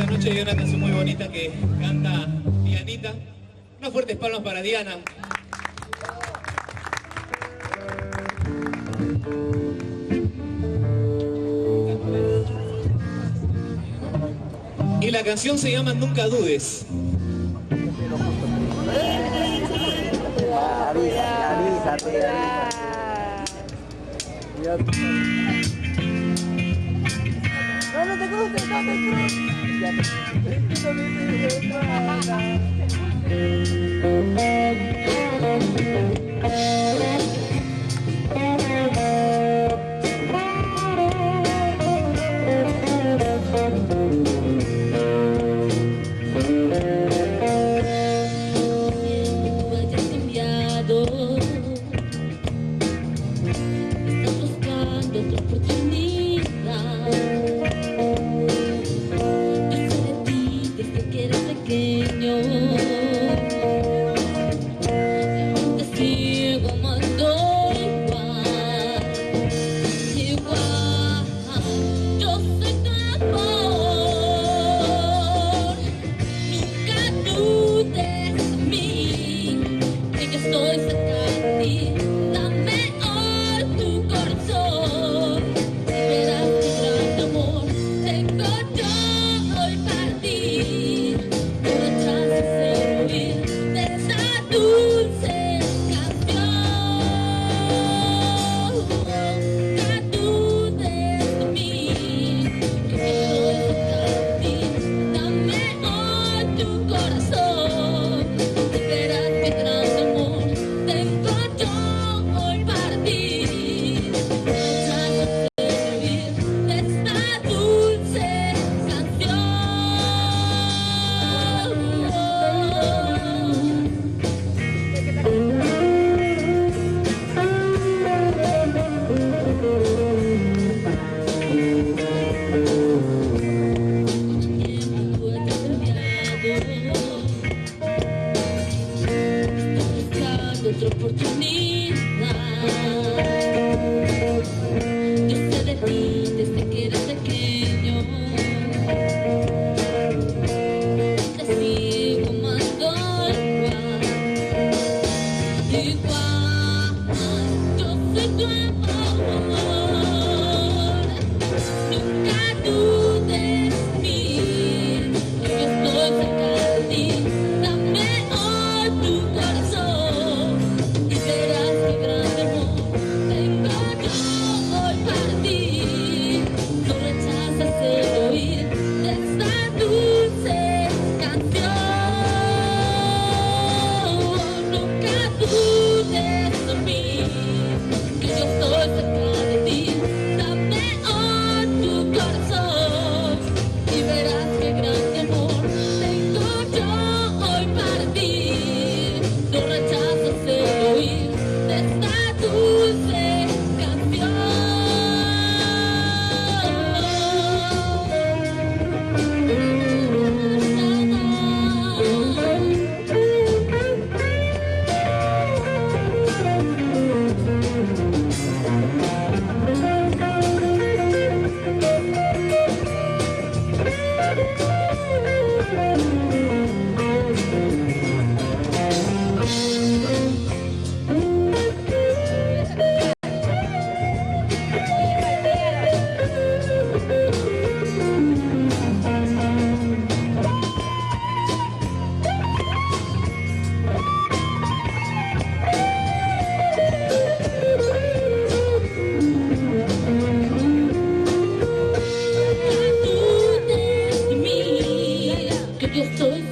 esta noche hay una canción muy bonita que canta Dianita. Unas fuertes palmas para Diana. Y la canción se llama Nunca dudes. Thank you. day otra oportunidad. Yo estoy